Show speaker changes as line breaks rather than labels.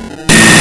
Yeah.